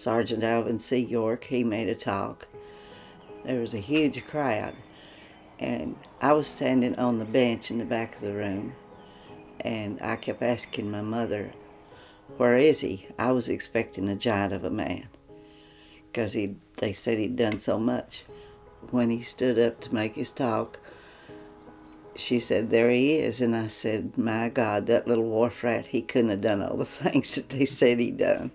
Sergeant Alvin C. York, he made a talk. There was a huge crowd, and I was standing on the bench in the back of the room, and I kept asking my mother, where is he? I was expecting a giant of a man, because he they said he'd done so much. When he stood up to make his talk, she said, there he is. And I said, my God, that little wharf rat, he couldn't have done all the things that they said he done.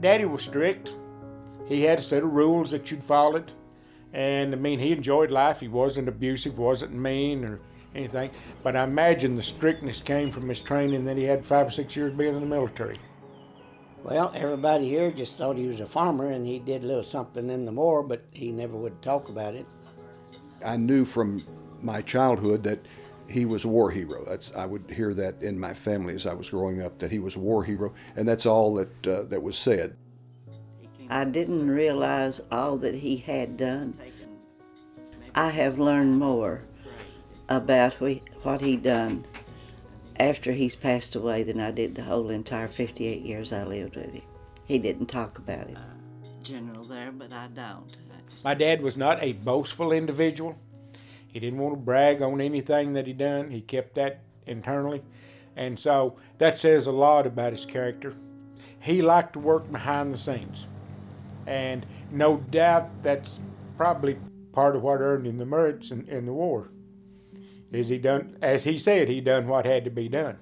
Daddy was strict. He had a set of rules that you'd followed. And I mean, he enjoyed life. He wasn't abusive, wasn't mean or anything. But I imagine the strictness came from his training that he had five or six years being in the military. Well, everybody here just thought he was a farmer and he did a little something in the war, but he never would talk about it. I knew from my childhood that he was a war hero. That's I would hear that in my family as I was growing up that he was a war hero, and that's all that uh, that was said. I didn't realize all that he had done. I have learned more about what he done after he's passed away than I did the whole entire 58 years I lived with him. He didn't talk about it. Uh, general there, but I don't. I just... My dad was not a boastful individual. He didn't want to brag on anything that he done. He kept that internally. And so that says a lot about his character. He liked to work behind the scenes. And no doubt that's probably part of what earned him the merits in, in the war. Is he done, as he said, he done what had to be done.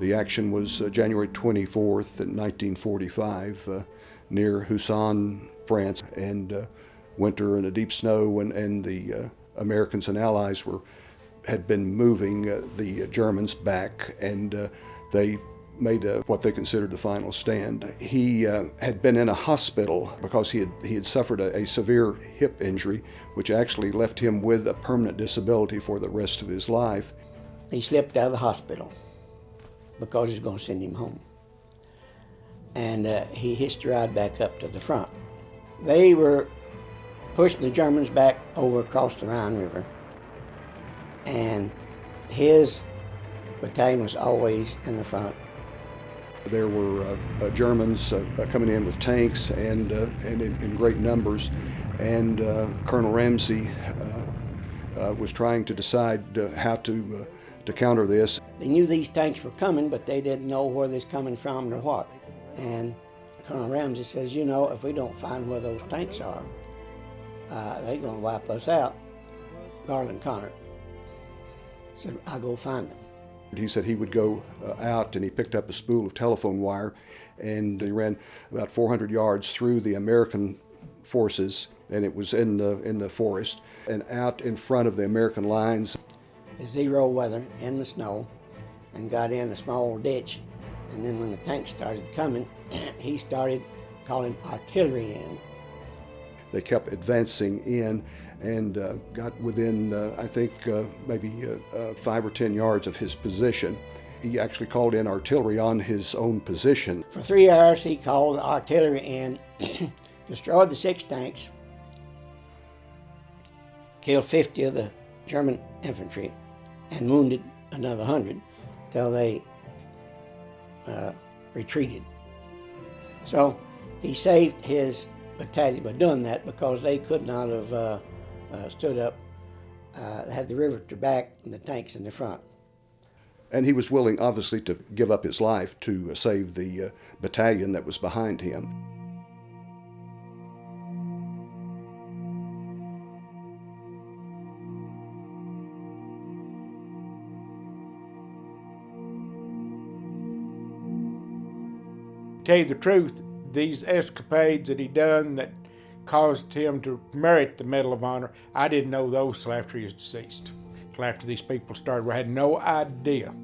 The action was uh, January 24th, 1945, uh, near Houssen, France, and uh, winter and a deep snow, and, and the Americans and Allies were had been moving the Germans back, and they made a, what they considered the final stand. He uh, had been in a hospital because he had, he had suffered a, a, severe hip injury, which actually left him with a permanent disability for the rest of his life. He slipped out of the hospital because he's going to send him home. And uh, he hitched a ride back up to the front. They were pushing the Germans back over across the Rhine River. And his battalion was always in the front there were uh, uh, Germans uh, uh coming in with tanks and, uh, and in, in, great numbers, and uh, Colonel Ramsey was trying to decide how to, to counter this. They knew these tanks were coming, but they didn't know where they're coming from or what. And Colonel Ramsey says, you know, if we don't find where those tanks are, they're going to wipe us out. Garlin Conner said, I'll go find them. He said he would go uh, out and he picked up a spool of telephone wire and he ran about 400 yards through the American forces and it was in the, in the forest and out in front of the American lines. Zero weather in the snow and got in a small ditch and then when the tanks started coming he started calling artillery in. They kept advancing in and uh, got within, uh, I think, uh, maybe uh, uh, five or 10 yards of his position. He actually called in artillery on his own position. For three hours, he called artillery in, destroyed the six tanks, killed 50 of the German infantry, and wounded another 100 till they uh, retreated. So he saved his battalion by doing that because they could not have uh, uh, stood up, uh, had the river to back and the tanks in the front. And he was willing, obviously, to give up his life to save the uh, battalion that was behind him. Tell you the truth, these escapades that he done that caused him to merit the Medal of Honor. I didn't know those till after he was deceased, till after these people started. I had no idea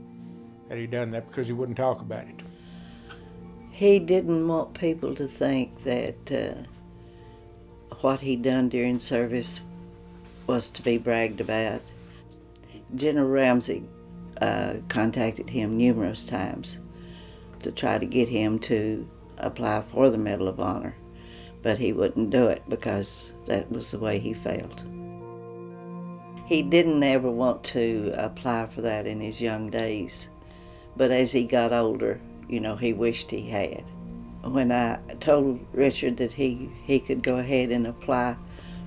that he'd done that because he wouldn't talk about it. He didn't want people to think that uh, what he'd done during service was to be bragged about. General Ramsey uh, contacted him numerous times to try to get him to apply for the Medal of Honor but he wouldn't do it because that was the way he felt. He didn't ever want to apply for that in his young days, but as he got older, you know, he wished he had. When I told Richard that he, he could go ahead and apply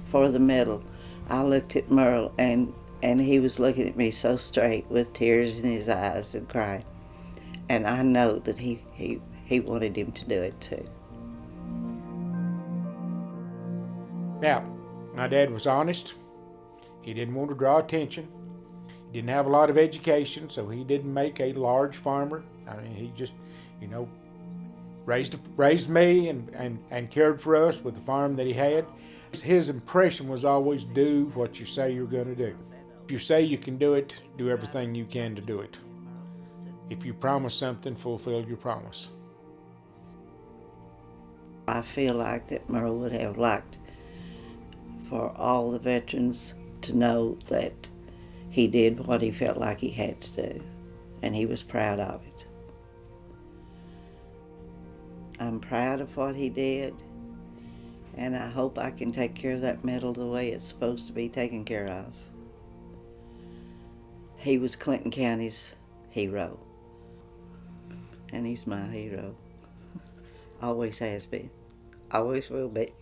for the medal, I looked at Murl and, and he was looking at me so straight with tears in his eyes and crying. And I know that he, he, he wanted him to do it too. Now, my dad was honest. He didn't want to draw attention. He didn't have a lot of education, so he didn't make a large farmer. I mean, he just, you know, raised raised me and, and, and cared for us with the farm that he had. His impression was always do what you say you're going to do. If you say you can do it, do everything you can to do it. If you promise something, fulfill your promise. I feel like that Murl would have liked for all the veterans to know that he did what he felt like he had to do, and he was proud of it. I'm proud of what he did, and I hope I can take care of that medal the way it's supposed to be taken care of. He was Clinton County's hero, and he's my hero. Always has been, always will be.